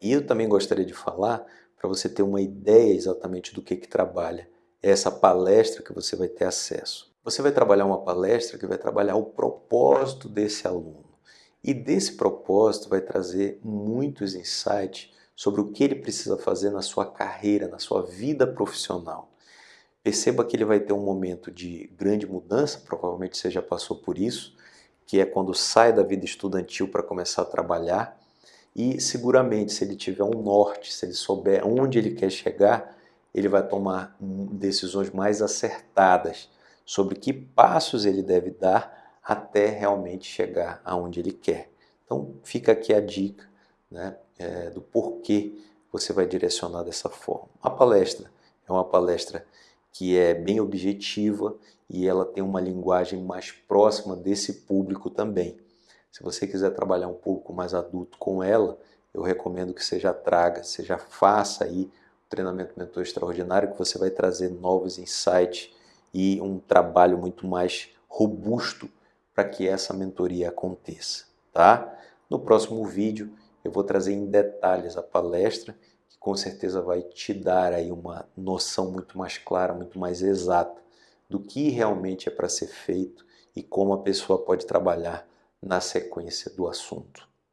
E eu também gostaria de falar, para você ter uma ideia exatamente do que, que trabalha essa palestra que você vai ter acesso. Você vai trabalhar uma palestra que vai trabalhar o propósito desse aluno. E desse propósito vai trazer muitos insights sobre o que ele precisa fazer na sua carreira, na sua vida profissional. Perceba que ele vai ter um momento de grande mudança, provavelmente você já passou por isso, que é quando sai da vida estudantil para começar a trabalhar. E seguramente, se ele tiver um norte, se ele souber onde ele quer chegar, ele vai tomar decisões mais acertadas sobre que passos ele deve dar até realmente chegar aonde ele quer. Então fica aqui a dica né, é, do porquê você vai direcionar dessa forma. A palestra é uma palestra que é bem objetiva e ela tem uma linguagem mais próxima desse público também. Se você quiser trabalhar um pouco mais adulto com ela, eu recomendo que você já traga, você já faça aí treinamento mentor extraordinário que você vai trazer novos insights e um trabalho muito mais robusto para que essa mentoria aconteça, tá? No próximo vídeo eu vou trazer em detalhes a palestra que com certeza vai te dar aí uma noção muito mais clara, muito mais exata do que realmente é para ser feito e como a pessoa pode trabalhar na sequência do assunto.